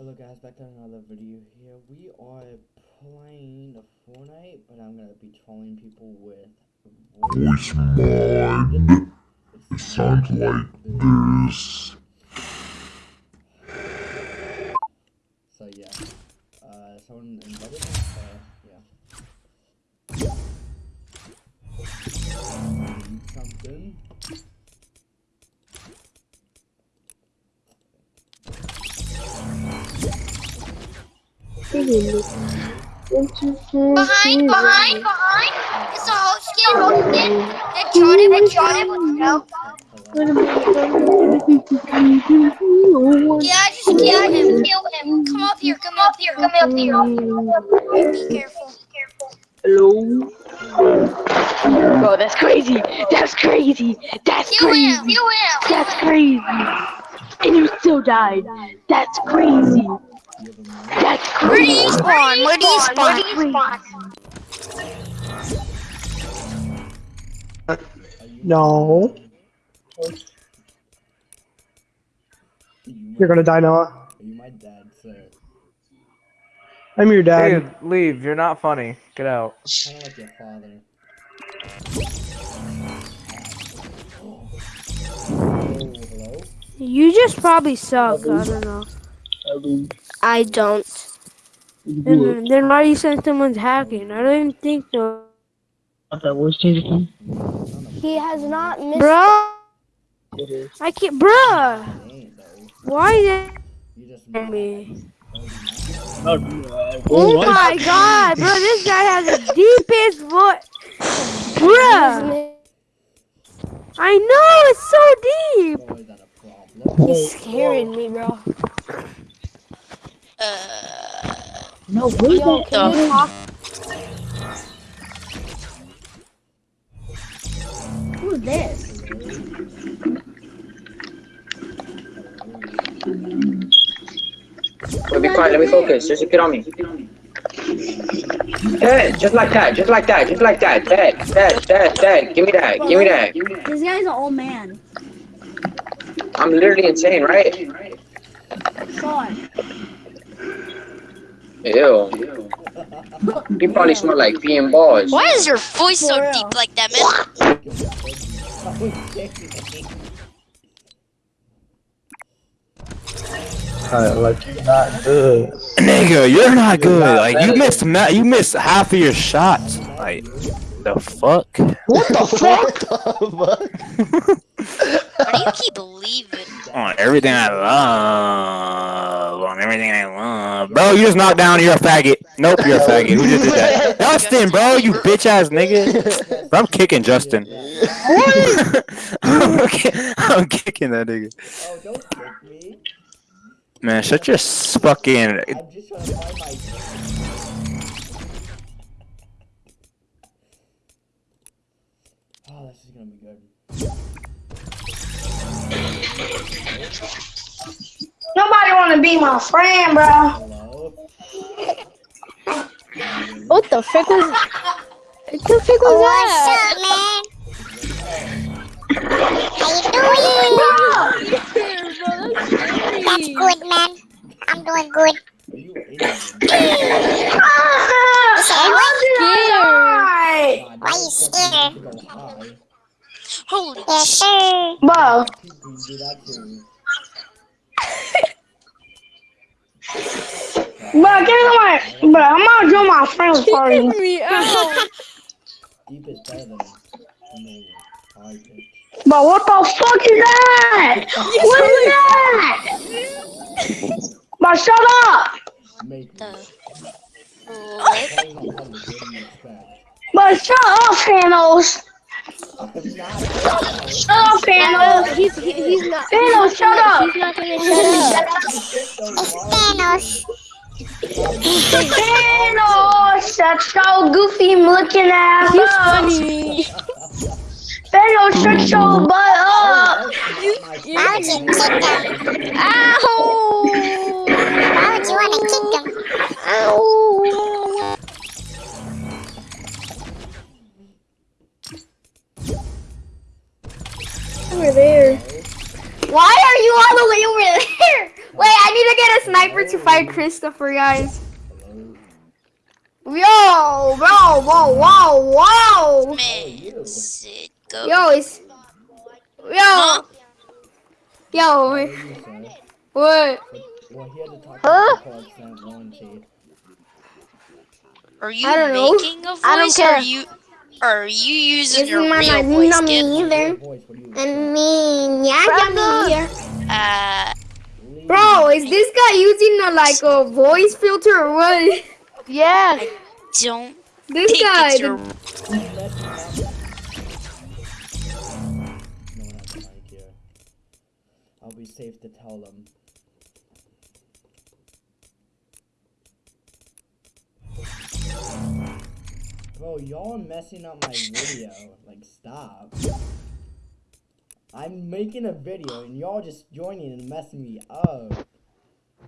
Hello guys, back to another video here. We are playing Fortnite, but I'm gonna be trolling people with voice mod. It sounds like this. Behind, behind, behind. It's a host kid, host kid. Headshotted, headshotted. Yeah, I just killed him. Kill him. Come up here, come up here, come up here. Be careful. Hello? Bro, that's crazy. That's crazy. That's Kill crazy. him, kill him. That's crazy. And you still died. That's crazy. That's Where do you spawn? Where do you spawn? Where uh, do you spawn? Are No. You You're gonna die, Noah. Are you my dad, sir? I'm your dad. Hey, leave. You're not funny. Get out. Kinda like your father. Oh. You just probably suck. I don't know. I don't. And mm-hmm. then why are you saying someone's hacking? I don't even think so. He has not missed. Bro, I can't. Bruh, He ain't though. why is You just it me? Oh, Oh my god, bro, this guy has the deepest voice. Bruh, I know it's so deep. Boy, is that a problem? He's scaring me, bro. No, where's Yo, that? can you talk? Who's this? Wait, be quiet, let me focus. Just get on me. Dead, just like that, just like that, just like that. Dead, dead, dead, dead. Give me that, give me that. This guy's an old man. I'm literally insane, right? Son. Ew. You probably smell like pee and balls. Why is your voice so deep like that, man? Kinda like you're not good. Nigga, you're not good. Like you missed ma- you missed half of your shots. Like the fuck? What the fuck? Why do you keep leaving? On everything I love. On everything I love. Bro, you just knocked down, you're a faggot. Nope, you're a faggot. Who just did that? Justin, bro, you bitch ass nigga. Bro, I'm kicking Justin. I'm, ki- I'm kicking that nigga. Oh, don't kick me. Man, shut your fucking I'm just trying to find my. Oh, this is gonna be good. Nobody want to be my friend, bro. What the frick was? What the frick was that? up, man? How you doing? Bro. That's good, man. I'm doing good. Are you I'm Why you scared? Go high. Holy Bro, People do bro, give me my, bro, I'm gonna do my friend's party. me out. Deep is better than no high pitch. But what the fuck is that? What is that? But shut up. Make me. the. Playing on public, what do you expect? But shut up, Thanos. I'm. Shut up, Thanos. He's he, he's not. Thanos, shut up. He's not gonna shut up. Thanos. Thanos, shut your goofy looking ass He's up. funny. Thanos, shut your butt up. Why would you kick him? Ow! Why would you want to kick him? Ow! There. Why are you all the way over there? Wait, I need to get a sniper to fight Christopher, guys. Yo, bro, whoa, whoa, whoa. Man, sit. Yo, it's. Yo. Huh? Yo, what? Well, he had to talk Huh? to the extent warranty. Are you I don't know. making a voice I don't or care. are you are you using This your is my real not, voice, not kid? me either. Voice, what do And me, yeah, yeah, me here. Uh, Bro, is this guy using a, like a voice filter or what? Yeah. don't This think guy. it's your No one has a mic here. I'll be safe to tell them. Bro, y'all are messing up my video. Like, stop. I'm making a video and y'all just joining and messing me up.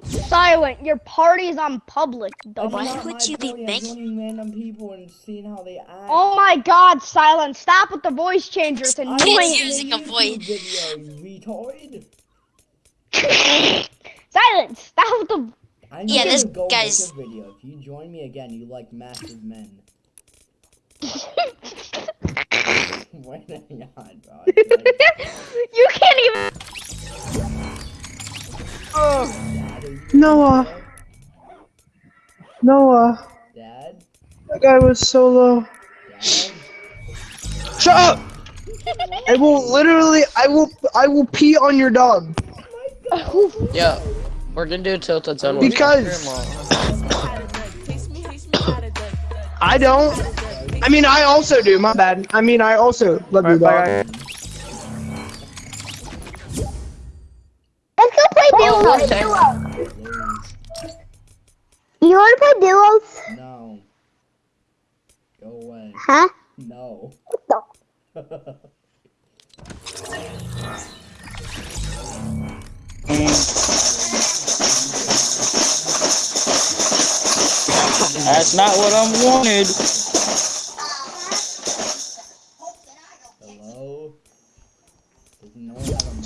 Silent. Your party is on public, That's dumbass. Why would you be making- joining random people and seeing how they act. Oh my god, Silent. Stop with the voice changer. It's I'm annoying. making using a YouTube voice. Video, you retard. Silent. Stop with the. I'm Yeah, this go make guy's- a video. If you join me again, you like massive men. Wait, hang on, bro. you can't even. Dad, are you Noah. Noah. Dad, That guy was so low. Dad. Shut up! I will literally, I will, I will pee on your dog. Oh Yeah, we're gonna do tilted zone. Because- I don't. I mean, I also do. My bad. I mean, I also love you, Bye, bye, dog. Let's go play oh, duos. You wanna play duos? No. Go away. Huh? No. That's not what I wanted.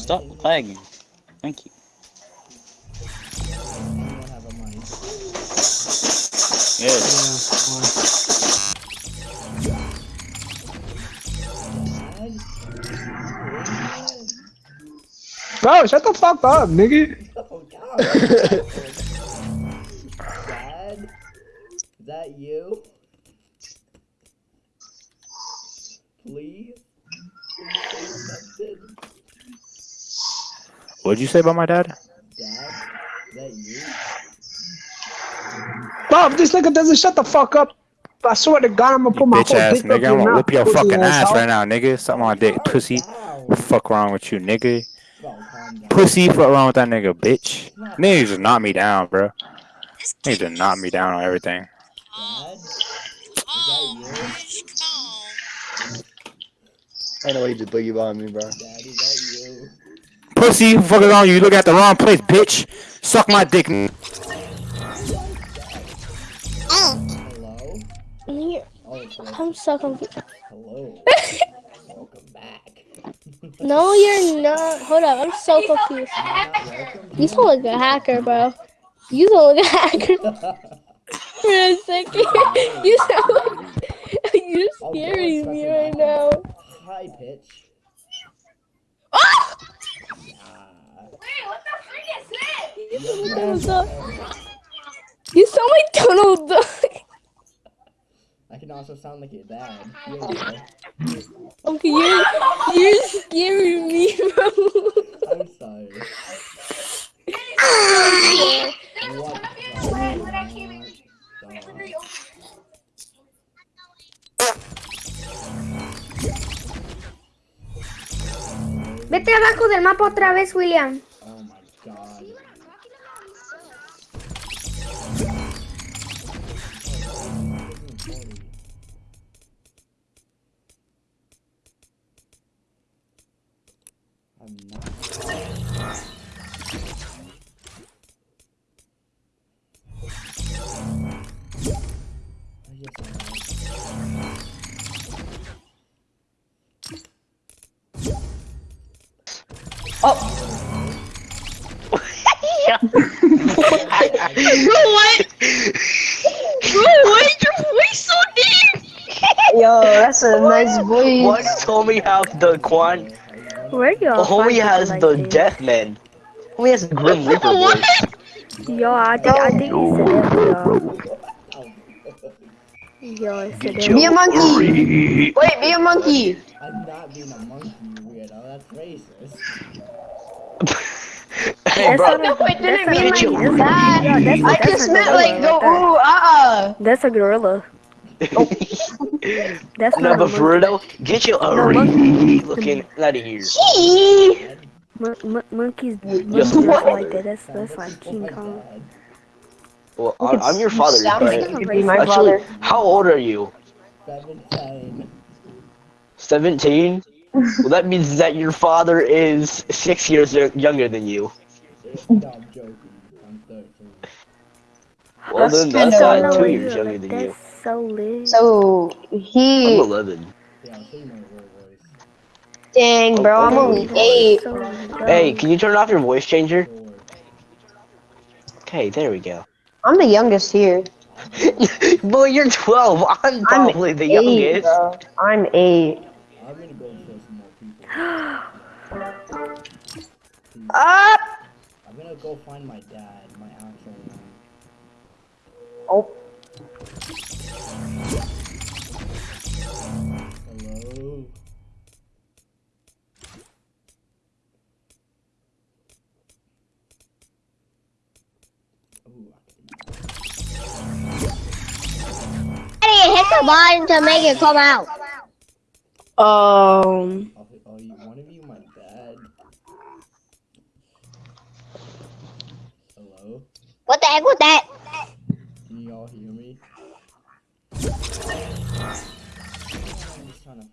Stop in lagging. Thank you. Does anyone have a mic? Yes. Dad? Bro, shut the fuck up, nigga. Oh god. Dad? Is that you? Please? Please say something. What'd you say about my dad? Dad? Is that you? Bro, if this nigga doesn't shut the fuck up, I swear to God, I'm gonna You put my bitch whole ass dick nigga. your I'm gonna mouth, whoop your fucking ass asshole. right now, nigga. Suck my dick, pussy. down. What the fuck wrong with you, nigga? Bro, calm down. Pussy, fuck wrong with that nigga, bitch. Niggas just knock me down, bro. this Niggas just knock me down on everything. Dad? You? Rich, calm. I know he just boogie behind me, bro. Dad, is that you? Pussy, what fuck is on you? You look at the wrong place, bitch. Suck my dick. n- Hello? Here. Oh. I'm so confused. Hello. Welcome back. No, you're not. Hold up. I'm so confused. You're not sound like a hacker, bro. You sound like a hacker for a second. You sound like you're Oh, scaring me right now. High pitch. Ah. You sound like Donald Duck. You sound like Donald Duck. I can also sound like your dad. Here we go. Okay, you're you're scaring me, bro. I'm sorry. What? Vete abajo del mapa otra vez, William. What? Bro, why is your voice so deep? Yo, that's a nice voice. What homie have the quan? Where y'all? homie has like the this? Deathman. Homie has the Grim Reaper voice. Yo, I think I think it's a devil, yo. Yo, it's a devil. Be a monkey. Wait, be a monkey. I'm not being a monkey, you weirdo. That's racist. Hey, That's bro. No, it didn't that's mean like that's that. a- yeah, that's a- I that's just meant gorilla like go right ooh ah uh. That's a gorilla. That's No, not a but for real, get your No, Ari looking out of here. Gee. Mon- mon- monkeys, Yes, monkeys what? like that. That's that's like King Kong. Well, I'm, I'm your father, Sound like but you be my actually, father. how old are you? Seventeen. 17? Well, that means that your father is six years younger than you. No, I'm joking. I'm thirteen. Well, then kinda that's not two years younger than you. so lit. So I'm he 11. Yeah, I'll say my real voice. dang bro, I'm only oh, eight. Hey, can you turn off your voice changer? Okay, there we go. I'm the youngest here. Boy, you're 12. I'm I'm probably the eight, youngest. bro. I'm eight. Up. I'm gonna go find my dad, my actual one. Oh. Hello? Ooh, I Hey, hit the button to make it come out. Um. Can- Are, are you one of you my dad? Hello? What the heck was that? Can you all hear me? I'm just trying to.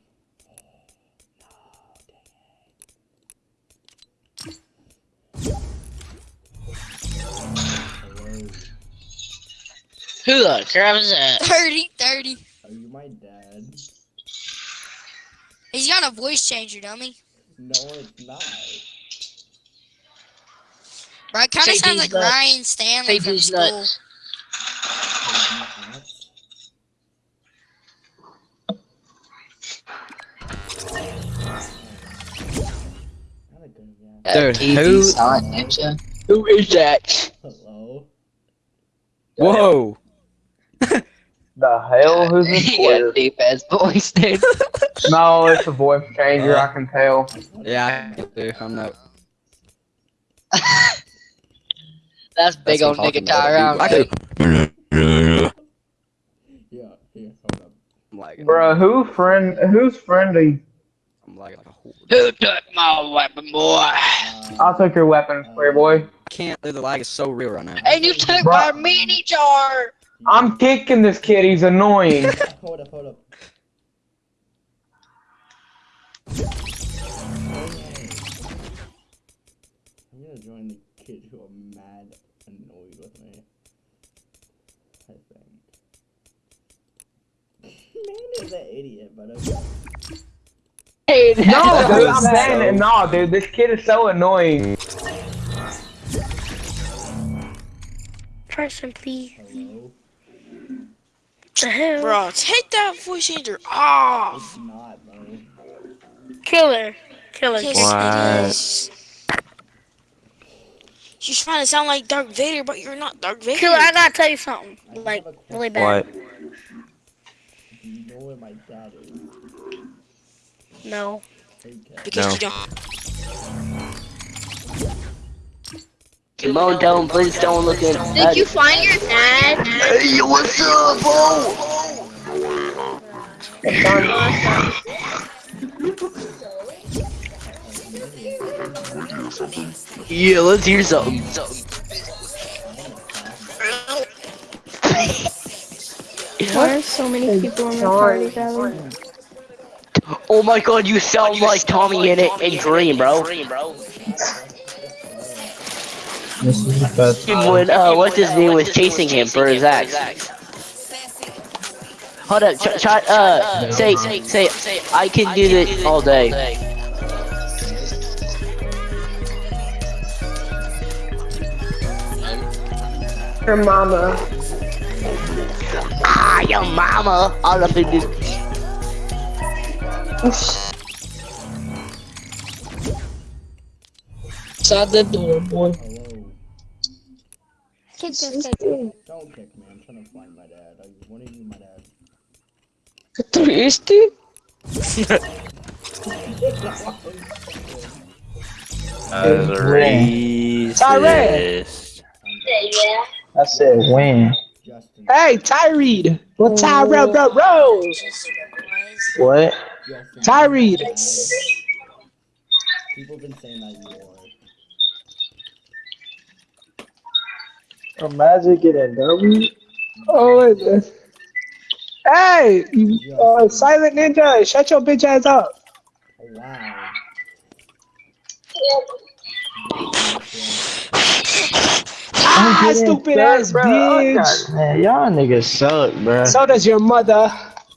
Who the crap is that? 30, 30. Are you my dad? He's got a voice changer, dummy. No, it's not. Bro, it kind of sounds like nuts. Ryan Stanley Say from school. nuts. Not a good guy. Dude, who? Who is that? Hello? Whoa! The hell? Who's this He got deep ass voice, dude. No, it's a voice changer. I can tell. Yeah, I can do. I'm not. That's big That's old what I'm nigga talking about, tie around. dude. dude. Yeah, here, hold up. I'm lagging. Bro, who friend? Who's friendly? I'm lagging like a whore. Who took my weapon, boy? Uh, I'll take your weapon, square boy. I can't. dude, The lag is so real right now. And you took Bro. my mini jar. I'm kicking this kid. He's annoying. hold up, hold up. I'm gonna join the kids who are mad annoyed with me. I think. Man is an idiot, but okay. Hey, no, dude, I'm saying it. No, dude, this kid is so annoying. Person, please. Oh, Hello? The hell? Bro, take that voice changer off. It's not. Killer. Killer. Yes, What? it is. You're trying to sound like Darth Vader, but you're not Darth Vader. Killer, I gotta tell you something. Like, really bad. What? You know where my dad is? No. Because No. you don't. Come don't, please don't look at Did you find your dad? Hey, what's up, bro? Yeah, let's hear something. Why are so many people in my party, Kevin? Oh my god, you sound like TommyInnit in Dream, bro. When, uh, what's his name was chasing him for his axe. Hold up, ch- ch- uh, say, say, I can do this all day. Your mama. Ah, your mama. All up in this. Shut the door, boy. Hello. Kick this kid. Don't kick me. I'm trying to find my dad. I want to you my dad. Twisty? As a racist. I said when. Hey, Tyreed. Well, Tyrell Ro- Rose. What? Justin. Tyreed. People have been saying that you A magic in a W? Oh, wait. a minute. Hey, uh, Silent Ninja, shut your bitch ass up. Oh, wow. Ah, stupid ass bro. bitch. Man, y'all niggas suck, bro. So does your mother.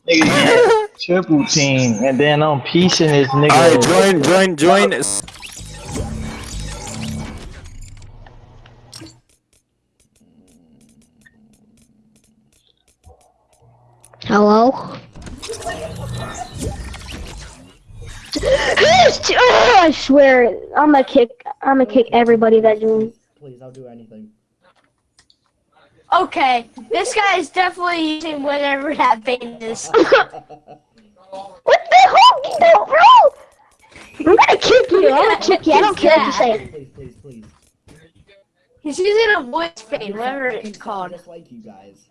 Nigga, triple team, and then I'm piecing this nigga. Alright, join, join, join. Hello? Oh, I swear, I'm gonna kick, I'm gonna kick everybody that joins. Please, I'll do anything. Okay, this guy is definitely using whatever that vein is. What the hell? No, bro! I'm gonna kick you. I'm gonna kick you. I don't care what you say. Please, please, please. He's using a voice vein, whatever it's called. Just like you guys.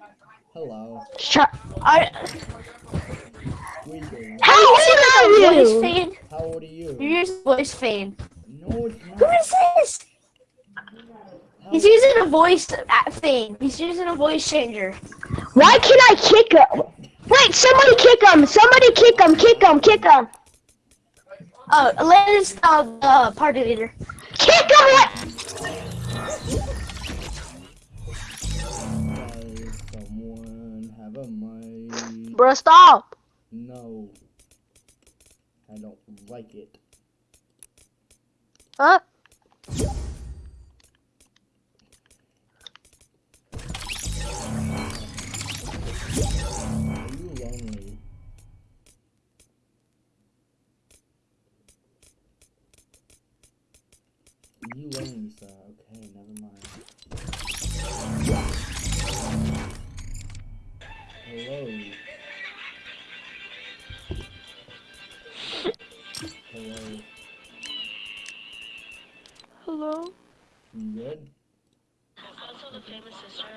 Hello. Shut. I, Squeaking. How old are voice you? vein. How old are you? You're using voice vein. No, it's Who not. is this? He's using a voice thing. He's using a voice changer. Why can I kick him? Wait, somebody kick him. Somebody kick him. Kick him. Kick him. Oh, Atlantis, uh, uh, party leader. Kick him. What? A? Bro, stop. No. I don't like it. Huh?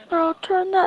Bro, turn that